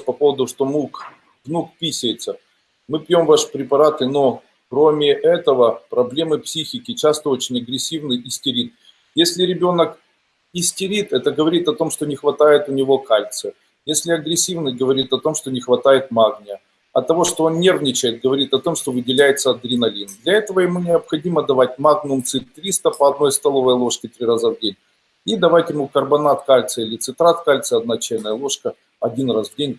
по поводу, что мук, внук писается. Мы пьем ваши препараты, но кроме этого проблемы психики, часто очень агрессивный истерит. Если ребенок истерит, это говорит о том, что не хватает у него кальция. Если агрессивный, говорит о том, что не хватает магния. От того, что он нервничает, говорит о том, что выделяется адреналин. Для этого ему необходимо давать магнум цит 300 по одной столовой ложке три раза в день. И давать ему карбонат кальция или цитрат кальция, одна чайная ложка, один раз в день